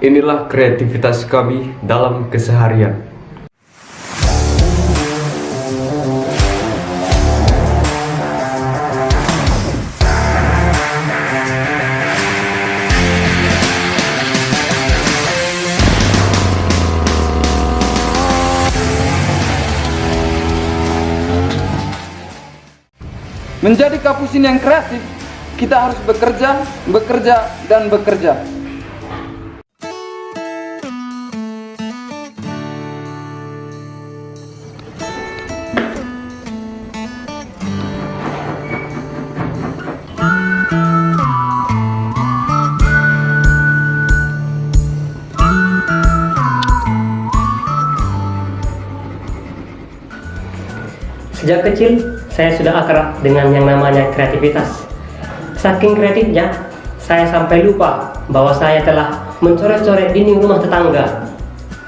Inilah kreativitas kami dalam keseharian. Menjadi kapusin yang kreatif, kita harus bekerja, bekerja, dan bekerja. Sejak kecil, saya sudah akrab dengan yang namanya kreativitas. Saking kreatifnya, saya sampai lupa bahwa saya telah mencoret-coret dinding rumah tetangga.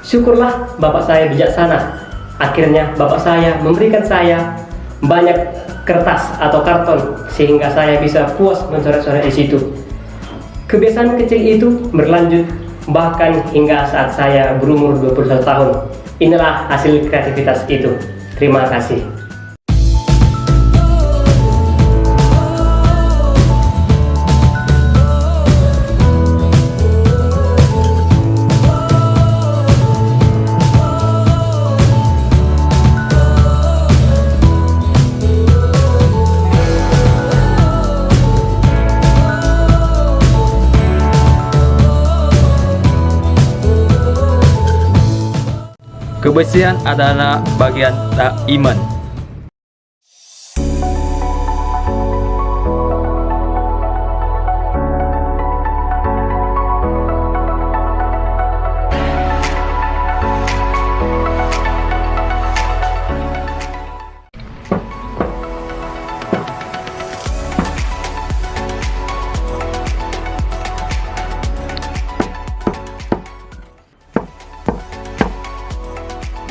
Syukurlah bapak saya bijaksana. Akhirnya bapak saya memberikan saya banyak kertas atau karton sehingga saya bisa puas mencoret-coret di situ. Kebiasaan kecil itu berlanjut bahkan hingga saat saya berumur 21 tahun. Inilah hasil kreativitas itu. Terima kasih. Kebersihan adalah bagian tak iman.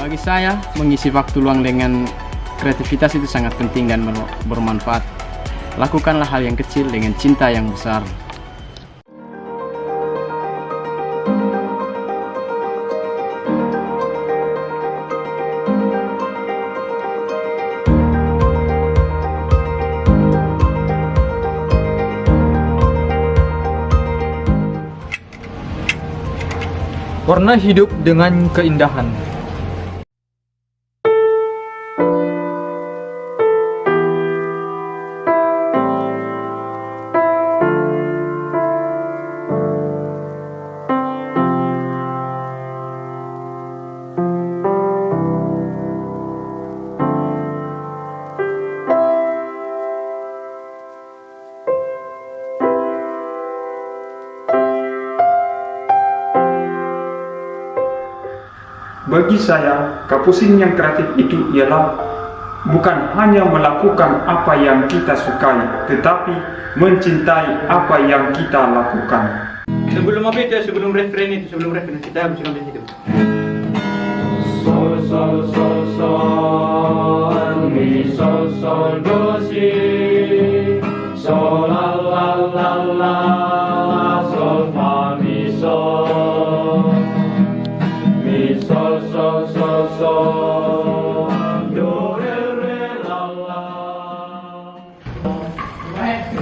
Bagi saya, mengisi waktu luang dengan kreativitas itu sangat penting dan bermanfaat. Lakukanlah hal yang kecil dengan cinta yang besar. Warna hidup dengan keindahan. Bagi saya, kapusin yang kreatif itu ialah bukan hanya melakukan apa yang kita sukai, tetapi mencintai apa yang kita lakukan. Sebelum apa itu, sebelum referen itu, sebelum referen kita harus ambil itu. Sol, sol, sol, sol, mi, sol, sol, do, si, sol, la,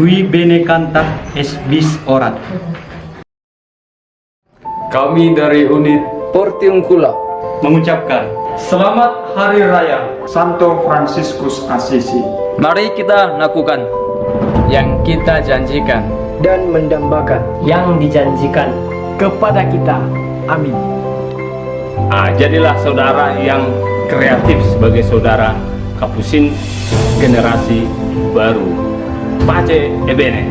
Qui bene canta es bis orat. Kami dari unit Portiuncula. Mengucapkan Selamat Hari Raya Santo Franciscus Assisi. Mari kita lakukan Yang kita janjikan Dan mendambakan Yang dijanjikan kepada kita. Amin. Ah, jadilah saudara yang kreatif sebagai saudara Kapusin generasi baru. Pace ebene.